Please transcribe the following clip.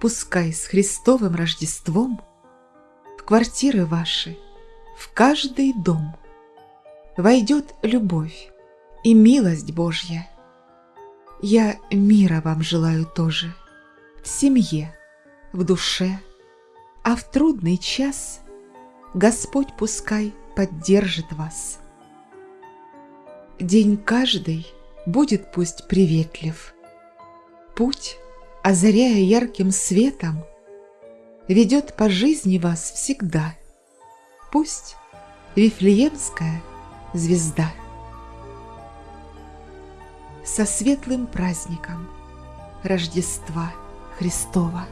пускай с Христовым Рождеством В квартиры ваши, в каждый дом Войдет любовь и милость Божья. Я мира вам желаю тоже, в семье, в душе, А в трудный час Господь пускай поддержит вас. День каждый будет пусть приветлив. Путь, озаряя ярким светом, Ведет по жизни вас всегда. Пусть Вифлеемская звезда. Со светлым праздником Рождества Христова!